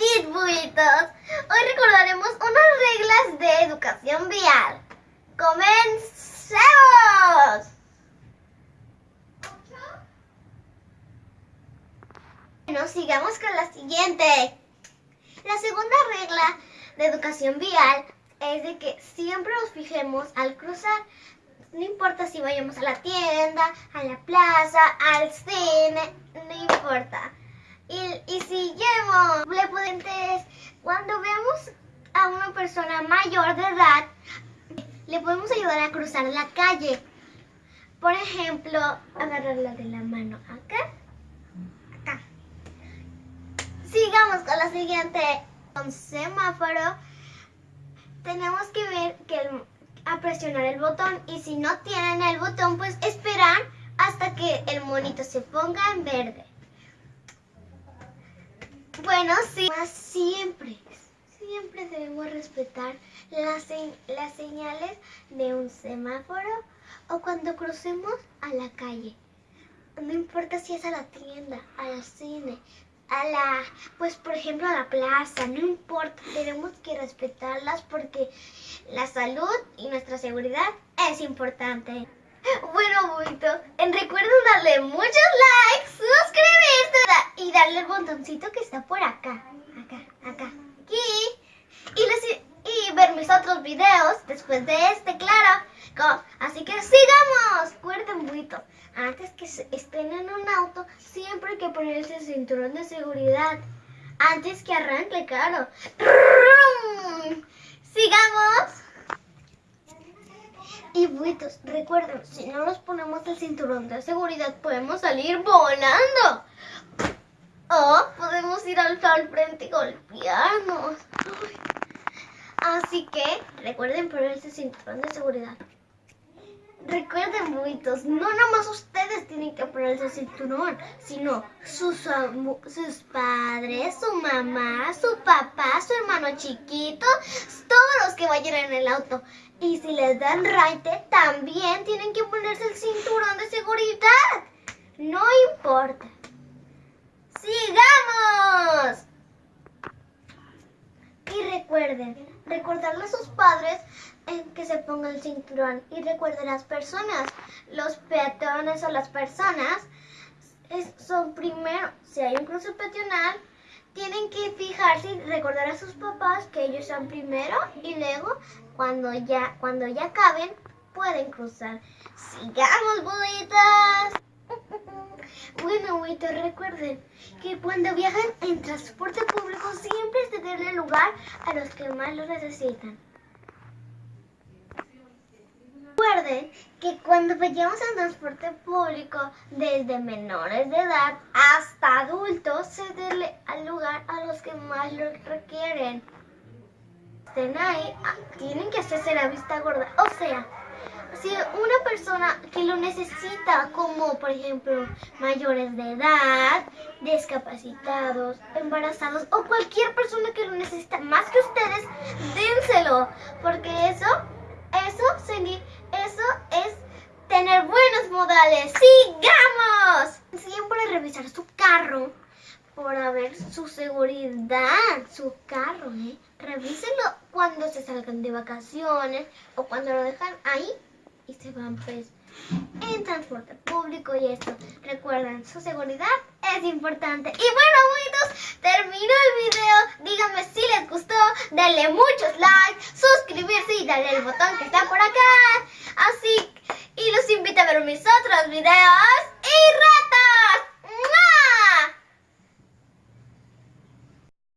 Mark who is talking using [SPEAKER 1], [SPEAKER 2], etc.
[SPEAKER 1] Hoy recordaremos unas reglas de educación vial. ¡Comencemos! Bueno, sigamos con la siguiente. La segunda regla de educación vial es de que siempre nos fijemos al cruzar. No importa si vayamos a la tienda, a la plaza, al cine, no importa. Y, y siguiemos. Le cuando vemos a una persona mayor de edad, le podemos ayudar a cruzar la calle. Por ejemplo, agarrarla de la mano acá, acá. Sigamos con la siguiente. Con semáforo, tenemos que ver que a presionar el botón y si no tienen el botón, pues esperar hasta que el monito se ponga en verde. Bueno, sí. Siempre, siempre debemos respetar las, las señales de un semáforo o cuando crucemos a la calle. No importa si es a la tienda, a la cine, a la, pues por ejemplo a la plaza, no importa, tenemos que respetarlas porque la salud y nuestra seguridad es importante. Bueno, Buito, recuerden darle muchos likes, suscribirte y botoncito que está por acá, acá, acá, aquí. Y, y ver mis otros videos después de este, claro. Así que sigamos. Recuerden, Buito, antes que estén en un auto, siempre hay que ponerse el cinturón de seguridad. Antes que arranque, claro. Sigamos. Y buitos, recuerden, si no nos ponemos el cinturón de seguridad podemos salir volando. O podemos ir al, frente y golpearnos. Así que recuerden ponerse cinturón de seguridad. Recuerden, buitos, no nomás ustedes tienen que ponerse el cinturón, sino sus, sus padres, su mamá, su papá, su hermano chiquito, todos los que vayan en el auto. Y si les dan raite, también tienen que ponerse el cinturón de seguridad. No importa. Y recuerden, recordarle a sus padres que se pongan el cinturón. Y recuerden las personas, los peatones o las personas son primero, si hay un cruce peatonal, tienen que fijarse y recordar a sus papás que ellos son primero y luego cuando ya, cuando ya caben pueden cruzar. Sigamos, bolitas. Bueno, buitos, recuerden que cuando viajan en transporte público siempre es de darle lugar a los que más lo necesitan. Recuerden que cuando vayamos en transporte público, desde menores de edad hasta adultos, se dé lugar a los que más lo requieren. Estén ahí, ah, tienen que hacerse la vista gorda. O sea, si una persona que lo necesita, como por ejemplo mayores de edad, discapacitados, embarazados o cualquier persona que lo necesita más que ustedes, dénselo, porque eso, eso, eso es tener buenos modales. ¡Sigamos! Siempre revisar su carro para ver su seguridad, su carro, ¿eh? Revísenlo cuando se salgan de vacaciones o cuando lo dejan ahí van pues en transporte público y esto. Recuerden, su seguridad es importante. Y bueno, amigos terminó el video. Díganme si les gustó, denle muchos likes, suscribirse y darle el botón que está por acá. Así, y los invito a ver mis otros videos.